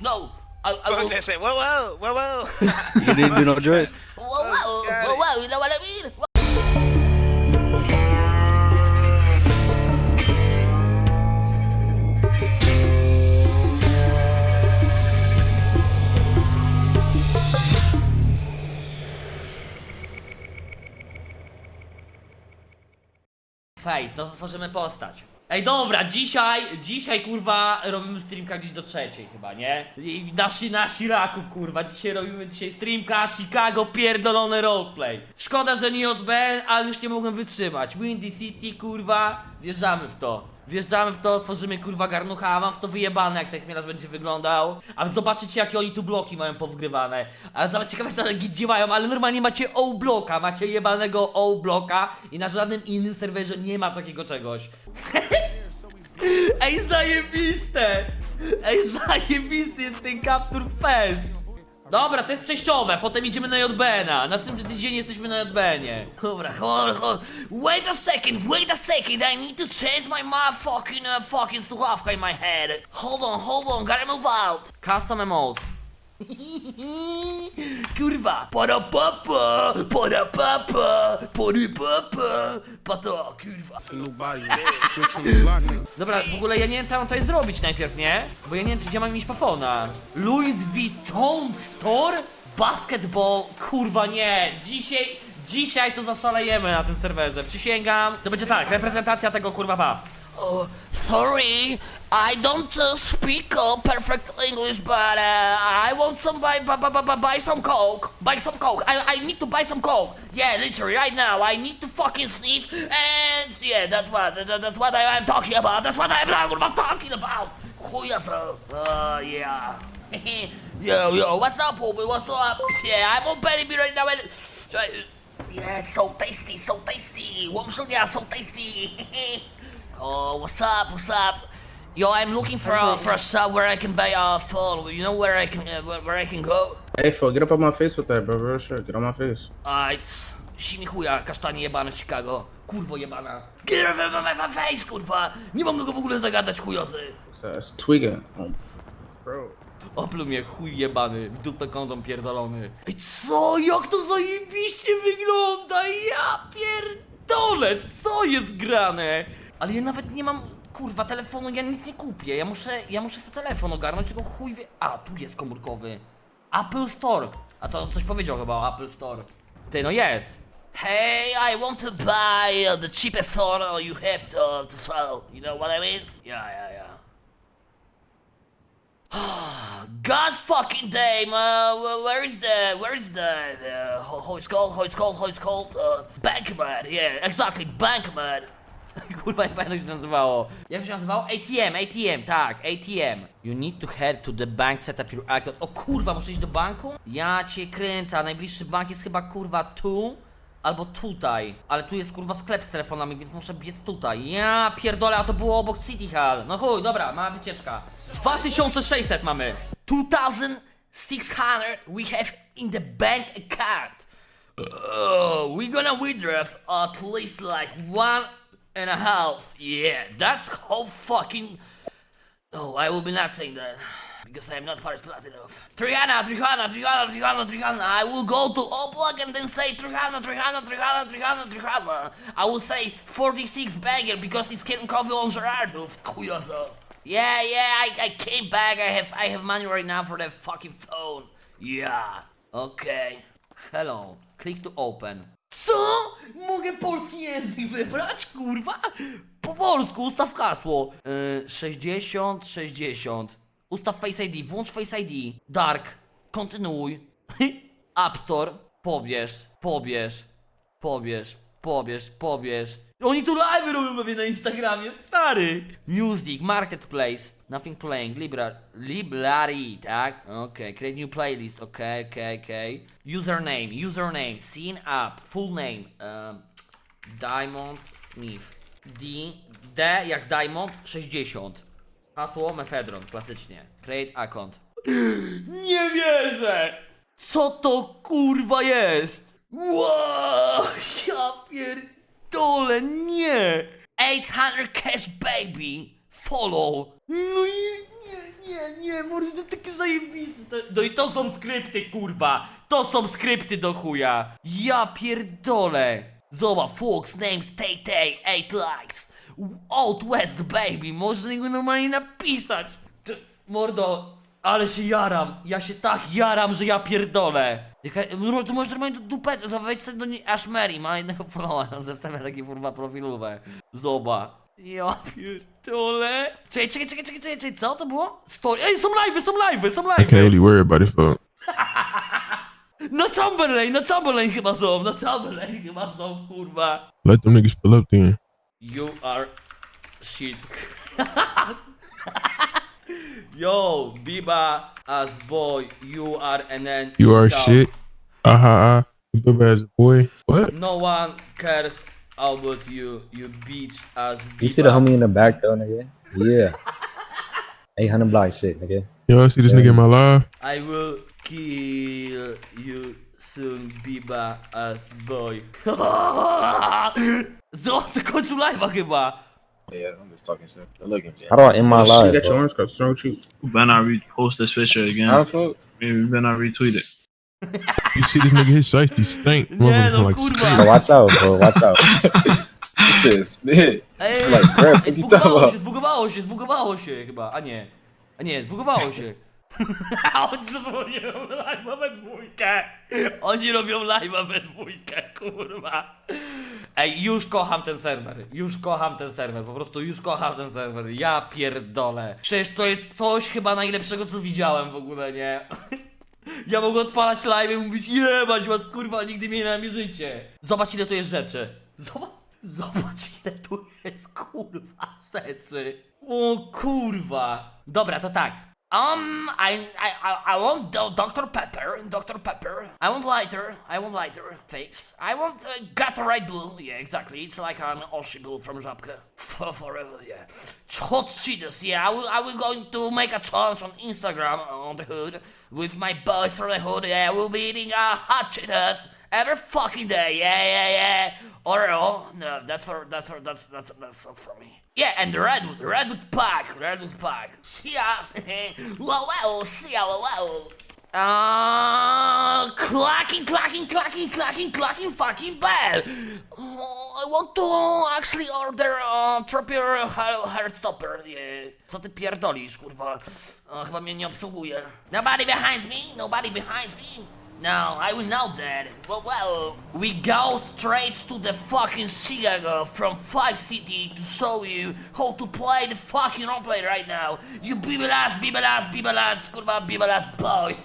no. I, I What will, was that say? Whoa, whoa, whoa, whoa. You didn't do no drugs. whoa, whoa, got whoa, whoa, you know what I mean? Face, no to tworzymy postać. Ej, dobra, dzisiaj, dzisiaj kurwa robimy streamka gdzieś do trzeciej chyba, nie? I na, Shi- na Shiraku kurwa, dzisiaj robimy dzisiaj streamka Chicago pierdolony roleplay. Szkoda, że nie JB, ale już nie mogłem wytrzymać. Windy City kurwa, wjeżdżamy w to. Wjeżdżamy w to, tworzymy kurwa garnucha, a mam w to wyjebane jak ten chmielarz będzie wyglądał. A zobaczycie jakie oni tu bloki mają powgrywane. A zobacz, ciekawe co gdzie mają, ale normalnie macie O-bloka, macie jebanego O-bloka i na żadnym innym serwerze nie ma takiego czegoś. Ej, zajebiste! Ej, zajebisty jest ten Capture Fest! Dobra, to jest przejściowe, potem idziemy na JBN-a. Następny tydzień jesteśmy na JBN-ie. Dobra, hold, hold. Wait a second, wait a second, I need to change my motherfucking, uh, fucking słuchawka in my head. Hold on, hold on, gotta move out. Custom emotes. Kurwa! Para papa! Para papa! Para papa! Pato, kurwa! Dobra, w ogóle ja nie wiem co ja mam tutaj zrobić najpierw, nie? Bo ja nie wiem, czy gdzie mam mieć pafona. Louis Vuitton Store? Basketball? Kurwa nie! Dzisiaj, dzisiaj to zaszalejemy na tym serwerze, przysięgam. To będzie tak, reprezentacja tego kurwa pa. Oh, sorry, I don't uh, speak uh, perfect English, but uh, I want some buy, buy, buy, buy, some coke. Buy some coke. I, I need to buy some coke. Yeah, literally right now. I need to fucking sniff, and yeah, that's what that, that's what I, am talking about. That's what I'm, I'm talking about. Chuja so. Uh, yeah. yo, yo, what's up, homie? What's up? Yeah, I'm on Benny B right now. And, yeah, so tasty, so tasty. Łomżunia, so tasty. Oh, what's up? What's up? Yo, I'm looking for a for a shop where I can buy a phone. You know where I can uh, where, I can go? Hey, fuck, get up on my face with that, bro. Real shit. Get on my face. Alright. Si mi chuja, kasztanie jebane Chicago. Kurwo jebana. Get off my, my face, kurwa! Nie mogę go w ogóle zagadać, chujozy. That's tweaking. Um, bro. Opluł mnie chuj jebany, w dupę kątom pierdolony. Ej, co? Jak to zajebiście wygląda? Ja pierdolę, co jest grane? Ale ja nawet nie mam, kurwa, telefonu, ja nic nie kupię. Ja muszę, ja muszę sobie telefon ogarnąć, tylko chuj wie... A, tu jest komórkowy. Apple Store. A to coś powiedział chyba o Apple Store. Ty, no jest. Hey, I want to buy the cheapest phone you have to, to sell. You know what I mean? Yeah, yeah, yeah. God fucking damn! Uh, wh- where is the where is the, the how it's called? How it's called? How it's called? Uh, Bankman. Yeah, exactly, Bankman. Kurwa, nie pamiętam jak się nazywało. Jak to się nazywało? ATM, ATM, tak, ATM. You need to head to the bank, set up your account. O kurwa, muszę iść do banku? Ja cię kręcę, a najbliższy bank jest chyba kurwa tu. Albo tutaj, ale tu jest kurwa sklep z telefonami, więc muszę biec tutaj. Ja pierdolę, a to było obok City Hall. No chuj, dobra, mała wycieczka. 2600 mamy. 2600 we have in the bank account. Oh, we're gonna withdraw at least like one and a half. Yeah, that's how fucking. Oh, I will be not saying that. Because I am not Paris Platinum. Triana, Triana, Triana, Triana, Triana. I will go to Oblak and then say Triana, Triana, Triana, Triana, Triana. I will say 46 bagger because it's coffee on Gerardo. Chujoso. Yeah, yeah, I, I came back. I have I have money right now for the fucking phone. Yeah. Okay. Hello. Click to open. Co? Mogę polski język wybrać, kurwa? Po polsku ustaw hasło. Yy, 60, 60. Ustaw Face ID, włącz Face ID. Dark, kontynuuj. App Store, pobierz, pobierz, pobierz, pobierz, pobierz. Oni tu live robią pewnie na Instagramie, stary! Music, Marketplace, Nothing Playing, Libra, Library, tak? Okej, create new playlist, okej, okej, okej. Username, username, scene up, full name, Diamond Smith. D, D jak Diamond, 60. Hasło Mefedron, klasycznie. Create account. Nie wierzę! Co to kurwa jest? Wow, ja pierdolę, nie! 800 cash baby, follow. No i Nie, nie, nie, mordo, to takie zajebiste. To- No i to są skrypty, kurwa. To są skrypty do chuja. Ja pierdolę. Zobacz, Fox, names, Tay Tay, 8 likes. Out West, baby. Można go normalnie napisać. Ty, mordo, ale się jaram. Ja się tak jaram, że ja pierdolę. Jaka, no, tu możesz normalnie dupę, wejdź sobie do niej, aż Mary ma jednego followa, zostawia takie kurwa profilowe. Zoba. Ja pierdolę. Czekaj, czekaj, czekaj, czekaj, czekaj, czekaj, co to było? Story, ej, są live'y, są live'y, są I can't live'y. really worry about it, fuck. Na Chamberlain, na Chamberlain chyba są, na Chamberlain chyba są, kurwa. Let them niggas pull up then. You are shit. Yo, Biba as boy, you are an then You are down. shit. Ha ah. You dope ass boy. What? No one cares about you, you bitch as Biba. You see the homie in the back though, nigga? Yeah. 800 block shit, nigga. Y'all see this nigga in my live? I will kill you soon, Biba as boy. Zobacz, zakończył live'a chyba. Yeah, I'm just talking shit. But look at How do I end my Shit, live? got your bro? orange cup. What's wrong with you? We better not repost this picture again. How fuck? Maybe we better not retweet it. You see this nigga, his shiesty stink. Nie Motherfucker no, like kurwa. Bro, watch out, bro. Watch out. This shit is big. Ej, It's like breath. ej, What you talking zbugowało about? się, zbugowało się, zbugowało się chyba, a nie. A nie, zbugowało się. Oni zrobią live'a we dwójkę. Oni robią live'a we dwójkę, kurwa. Ej, już kocham ten serwer, już kocham ten serwer, po prostu już kocham ten serwer, ja pierdolę. Przecież to jest coś chyba najlepszego co widziałem w ogóle, nie? Ja mogę odpalać live i mówić jebać was kurwa, nigdy mnie nie namierzycie. Zobacz ile tu jest rzeczy. Zobacz, zobacz ile tu jest kurwa rzeczy. O kurwa. Dobra, to tak. Um, I, I, I, want Dr. Pepper, Dr. Pepper. I want lighter, I want lighter, fix. I want uh, Gatorade Blue, yeah, exactly. It's like an Oshi Blue from Żabka. For, forever, yeah. Hot Cheetos, yeah. I will, I will going to make a challenge on Instagram on the hood with my boys from the hood. Yeah, we'll be eating uh, hot Cheetos every fucking day. Yeah, yeah, yeah. Oreo, no, that's for that's for that's that's that's, that's for me. Yeah, and the redwood, redwood pack, redwood pack. See ya. wow. See ya. Wow. Uh, clacking, clacking, clacking, clacking, clacking, fucking bell. Oh, I want to actually order uh, Tropier Heartstopper. Yeah. Co ty pierdolisz, kurwa? Uh, chyba mnie nie obsługuje. Nobody behind me? Nobody behind me? No, I will know that. Well, well, we go straight to the fucking Chicago from Five City to show you how to play the fucking roleplay right now. You bibelas, bibelas, bibelas, kurwa, bibelas boy.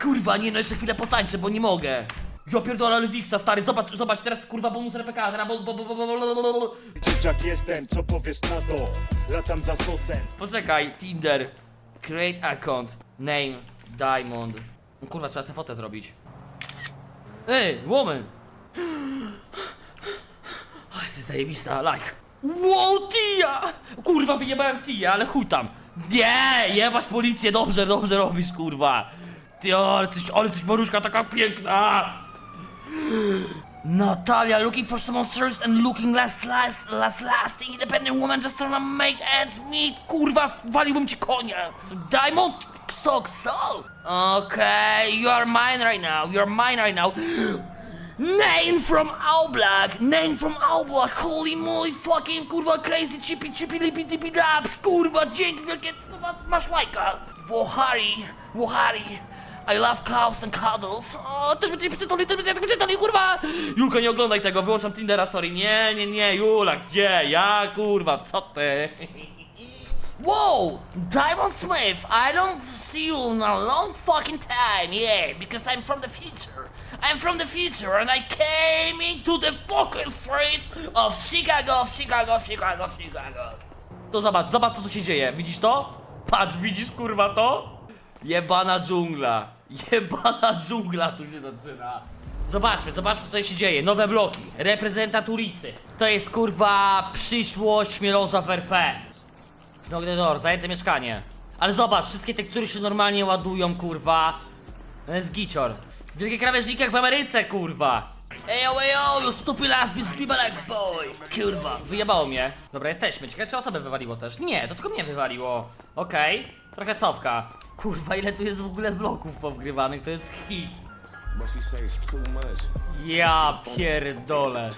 kurwa, nie no, jeszcze chwilę potańczę, bo nie mogę. Ja pierdolę, ale stary, zobacz, zobacz, teraz kurwa bonus RPK, teraz bo, bo, bo, bo, bo, bo, bo, bo. Dzieciak jestem, co powiesz na to? Latam za sosem Poczekaj, Tinder, create account, name, diamond. No Kurwa, trzeba sobie fotę zrobić. Ej, woman! O, jest zajebista, like. Wow, Tia! Kurwa, wyjebałem Tia, ale chuj tam. Nie, jebać policję, dobrze, dobrze robisz, kurwa. Ty, ale coś, ale coś maruszka taka piękna. Natalia looking for someone serious and looking less, less, less lasting independent woman just trying to make ends meet. Kurwa, waliłbym ci konia. Diamond Sock Soul. Okay, you are mine right now. You are mine right now. Name from All Black, name from All Black, holy moly fucking kurwa crazy chippy chippy lippy dippy daps, kurwa dzięki wielkie, kurwa masz lajka. Wohari, Wohari, I love cows and cuddles. O, też będzie pytali, też będzie pytali, kurwa! Julko, nie oglądaj tego, wyłączam Tindera, sorry. Nie, nie, nie, Jula, gdzie? Ja, kurwa, co ty? Whoa! Diamond Smith, I don't see you in a long fucking time, yeah, because I'm from the future. I'm from the future and I came into the fucking streets of Chicago, Chicago, Chicago, Chicago. To zobacz, zobacz co tu się dzieje, widzisz to? Patrz, widzisz kurwa to? Jebana dżungla, jebana dżungla tu się zaczyna. Zobaczmy, zobaczmy co tutaj się dzieje. Nowe bloki, reprezentant ulicy. To jest kurwa przyszłość Mielorza w RP. Knock the door, zajęte mieszkanie. Ale zobacz, wszystkie tekstury się normalnie ładują, kurwa. To jest gicior. Wielkie krawężniki jak w Ameryce, kurwa. Ejo, ejo, you stupid ass people like boy! Kurwa, wyjebało mnie. Dobra, jesteśmy. Ciekawe, czy osobę wywaliło też? Nie, to tylko mnie wywaliło. Okej, trochę cofka. Kurwa, ile tu jest w ogóle bloków powgrywanych, to jest hit. Ja pierdolę.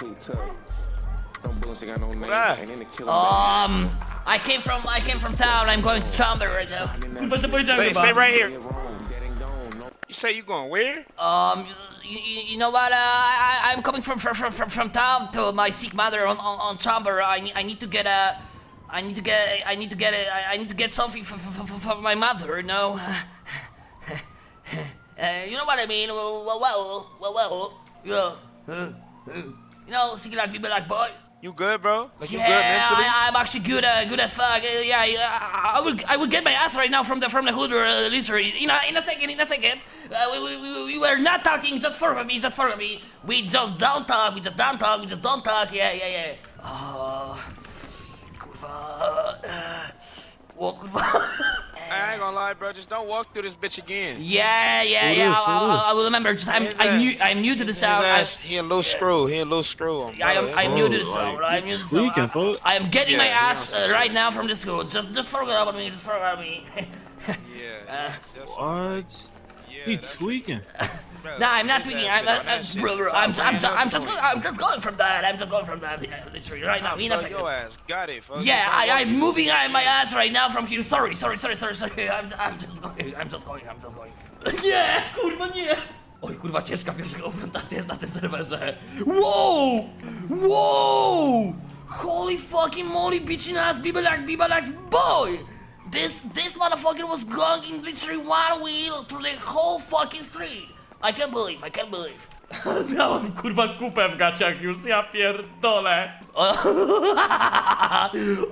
Um, I came from, I came from town, I'm going to Chamber right now. Kurwa, to powiedziałem Stay, chyba. stay right here. You say you going where? Um, you, you, you know what? Uh, I, I'm coming from from, from from from town to my sick mother on on, on Chamber. I need I need to get a. I need to get I need to get a, I- I need to get something for, for, for, for my mother, you know. uh, you know what I mean? Well, well, well, well, well. Yeah. Uh, uh, you know, sick like people like boy. You good, bro? Like you good Yeah, mentally? I, I'm actually good, uh, good as fuck. Uh, yeah, yeah, I, I will, I will get my ass right now from the from the hood or uh, literally in a in a second, in a second. Uh, we, we, we, we were not talking, just for me, just for me. We just don't talk, we just don't talk, we just don't talk. Yeah, yeah, yeah. Oh, kurwa. Uh, oh, kurwa. I ain't gonna lie, bro. Just don't walk through this bitch again. yeah, yeah, Who yeah. this? I, Who I, this? I will remember. Just I'm, I'm new, I'm new to this His town. I, ass, he a little screw. He a little screw. On, I am. I'm new to this town. I'm new to this town. I, am getting Yeah, my ass uh, right now from the school. Just, just forget about me. Just forget about me. Yeah. that's- that's- What? Yeah, He that's- tweaking. bro, Nah, I'm not his tweaking. I'm, I'm, I'm, shit bro, bro, since I'm, I I'm, I'm, I'm just, to go- him. I'm just going from that. I'm just going from that. Literally, right now. In a second. Your ass got it, folks. Yeah, I, I'm moving on my ass right now from here. Sorry, sorry, sorry, sorry, sorry. I'm, I'm just going. I'm just going. I'm just going. Nie, kurwa, nie. Oj, kurwa, ciężka pierwsza konfrontacja jest na tym serwerze. Wow! Wow! Holy fucking moly, bitchin' ass, bibelak, bibelak, boy! This, this motherfucker was going in literally one wheel through the whole fucking street. I can't believe, I can't believe. Miałem kurwa kupę w gaciach już, ja pierdolę.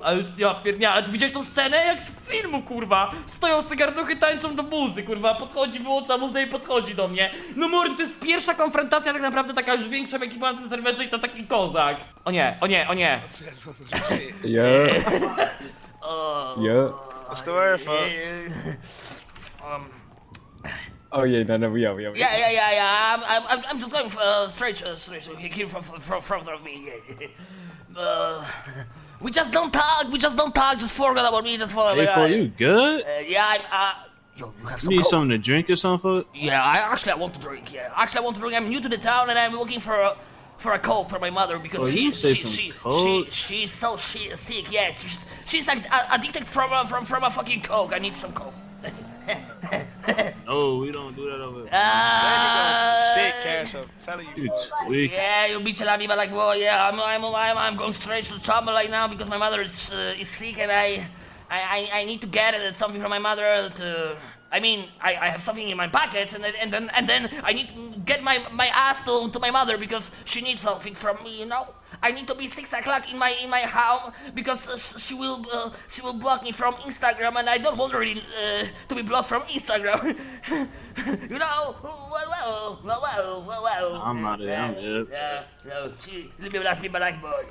A już ja pierdolę, ale ty widziałeś tą scenę jak z filmu kurwa. Stoją cygarnuchy, tańczą do muzy kurwa, podchodzi, wyłącza muzę i podchodzi do mnie. No mordy, to jest pierwsza konfrontacja tak naprawdę taka już większa ekipa na tym serwerze i to taki kozak. O nie, o nie, o nie. Yeah. yeah. What's the word, fuck? Oh yeah, no, no, we are, we are. Yeah, yeah, yeah, yeah. I'm, I'm, I'm- I'm just going uh, straight, uh, straight uh, here from, from, front of me. uh, we just don't talk. We just don't talk. Just forget about me. Just forget. Hey, about for you good? Uh, yeah, I'm. Uh, yo, you have You need Coke? something to drink or something? Yeah, I actually I want to drink. Yeah, actually I want to drink. I'm new to the town and I'm looking for a for a coke for my mother because Oh, she you say she some she, she she's so she, sick. Yes, she's she's like uh, addicted from a, from from a fucking coke. I need some coke. No, we don't do that over here. Uh, Shit, cash up. telling you. You fuck. Yeah, you'll be telling me, but like, well, yeah, I'm, I'm, I'm, I'm going straight to the trouble right now because my mother is, uh, is sick and I, I, I, I need to get uh, something from my mother to. I mean, I, I have something in my pocket and then, and then, and then I need to get my, my ass to, to my mother because she needs something from me, you know. I need to be six o'clock in my in my home because uh, she will uh, she will block me from Instagram and I don't want her uh, to be blocked from Instagram. you know, well, well, well, well, well, well. I'm not it, I'm it. Yeah, no, she, let me me black boy.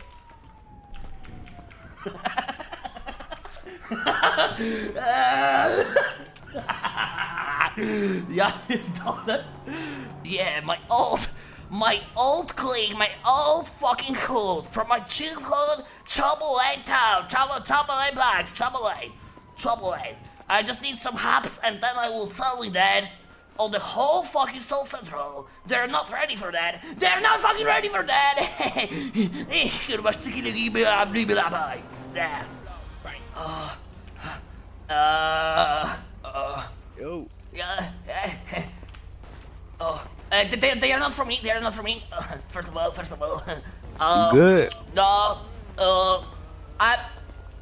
ja pierdolę. Yeah, my old, my old clique, my old fucking hood from my childhood, Trouble Lane town, Trouble, Trouble Lane Blacks, Trouble Lane, Trouble Lane. I just need some hops and then I will suddenly dead on the whole fucking South Central. They're not ready for that. They're not fucking ready for that. There. Uh, uh, uh, Yo. yeah. Oh, uh, they, they are not for me. They are not for me. Uh, first of all, first of all. Uh, Good. No, uh, I,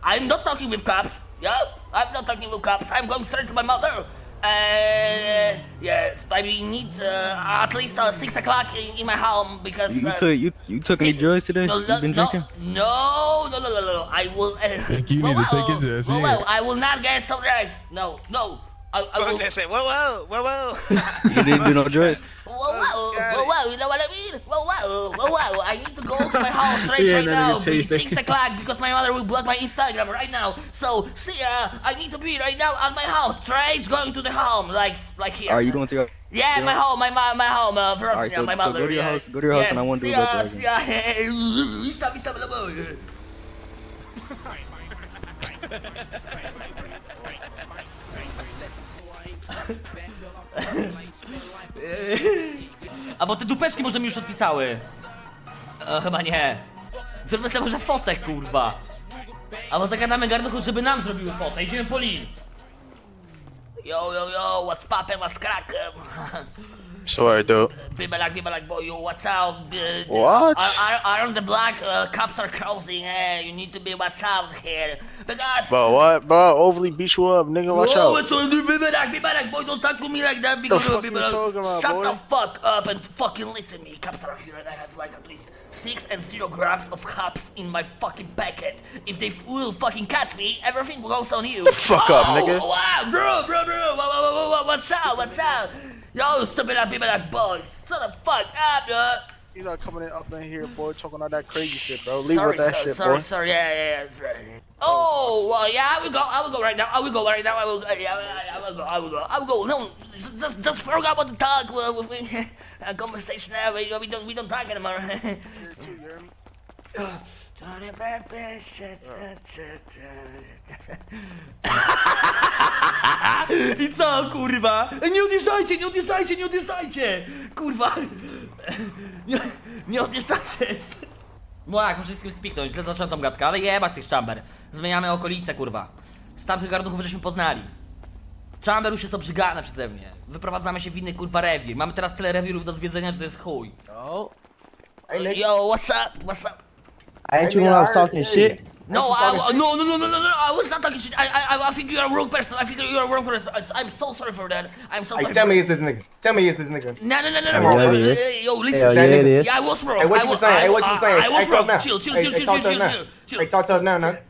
I'm not talking with cops. Yeah, I'm not talking with cops. I'm going straight to my mother. Uh, yes, I need uh, at least uh, six o'clock in, in my home because. You, you uh, took you you took any drugs today? No, you no, been no, drinking? No, no, no, no, no, no. I will. Uh, you need to take his ass well, well, I will not get some rice. No, no. I, I Bro will, said, say, whoa, whoa, whoa, whoa. You didn't do no drugs. whoa, whoa, whoa, whoa, you know what I mean? Whoa, whoa, whoa, whoa, I need to go to my house straight Yeah, right now. It's 6 o'clock because my mother will block my Instagram right now. So, see ya, I need to be right now at my house, straight going to the home, like, like here. Are you going to your? Yeah, my home, my my, my home, uh, first, Alright, yeah, so- my so mother. go to your yeah. house- go to your house yeah. and I wanna do see ya, see ya, hey, A bo te dupeczki może mi już odpisały. E, chyba nie. Zróbmy sobie może fotę, kurwa. Albo zagadamy garnuchu, żeby nam zrobiły fotę. Idziemy po lin. Yo, yo, yo, what's poppin', what's crackin'? Sorry, dude. Bibelak, bibelak, boy, yo, what's up? What? Are, are, on the block, uh, cops are closing, hey, you need to be what's up here. Because... Bro, what? Bro, overly beat you up, nigga. Watch Whoa, out. it's on the bibelak, bibelak, boy, don't talk to me like that because fuck you bibelak. talking about, Shut boy? the fuck up and fucking listen me. Cops are here and I have like at least six and zero grams of cops in my fucking packet. If they will fucking catch me, everything goes on you. The fuck up, oh, nigga. Wow, bro, bro, bro, wha- wha- wha- wha- what's up, what's up? Yo, stupid up, bibelak, boys. Shut the fuck up, bro. You not coming in up in here, boy, talking all that crazy shit, bro. Leave sorry, with that so- shit, sorry, boy. sorry, yeah, yeah, yeah, right. Oh, well, yeah, I will go, I will go right now, I will go right now, I will, yeah, I, I will go, I will go, I will go. No, just, just, just forget about the talk uh, with me, uh, conversation. We, we don't, we don't talk anymore. I co, kurwa? Nie odjeżdżajcie, nie odjeżdżajcie, nie odjeżdżajcie! Kurwa! Nie, nie odjeżdżajcie! Młak, muszę z kim spiknąć, źle zacząłem tą gadkę, ale jebać tych chamber. Zmieniamy okolice, kurwa. Z tamtych garnuchów żeśmy poznali. Chamber już jest obrzygana przeze mnie. Wyprowadzamy się w inny kurwa rewir. Mamy teraz tyle rewirów do zwiedzenia, że to jest chuj. Yo, what's up? What's up? Ain't you when I was talking shit? No, I, no, no, no, no, no, no, I was not talking shit. I, I, I think you're a wrong person. I think you're a wrong person. I- I'm so sorry for that. I'm so sorry. tell me it's this nigga. Tell me it's this nigga. No, no, no, no, no, bro. yeah, it Uh, is. uh, Yo, listen. Hell yeah, it is. Yeah, I was wrong. Hey, what you saying? Hey, what you saying? I was wrong. Chill, chill, chill, chill, chill, chill, chill, chill. Hey, talk to us now, nigga.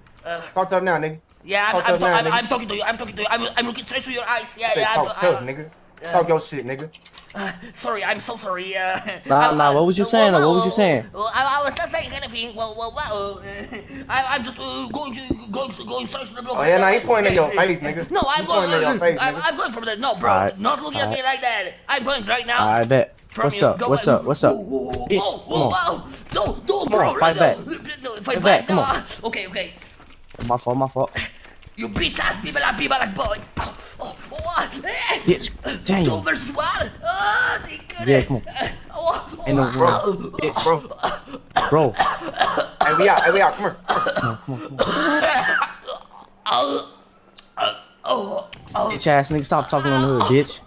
talk to us now, nigga. Yeah, I'm, I'm, now, I'm. I'm talking to you. I'm talking to you. I'm, I'm looking straight to your eyes. Yeah, Say, yeah. I'm, talk tough, I, nigga. Talk your shit, nigga. sorry, I'm so sorry. Uh, Nah, I- nah, what was you well, saying, though? well, What was you saying? Well, I, I was not saying anything. Well, well, well. Uh, I, I'm just uh, going to going going straight to the block. Oh, yeah, nah, he pointing at your face, nigga. No, I'm He going. pointing at your face, I'm. I'm going from the no, bro. Alright, Not looking at me like that. I'm going right now. I bet. What's up? Go What's up? What's up? Bitch, come on. whoa, Don't, don't, Come bro. on, fight back. No, fight Fight back. back, come on. Okay, okay. My fault, my fault. You bitch ass people like people like boy. Oh, oh, what? Eh. Bitch, damn. Two versus Yeah, come on. Oh, oh, Ain't no oh, Bro, bro. hey, we out. Hey, we out. Come here. oh, oh, oh, Bitch ass nigga, stop talking on the hood, bitch.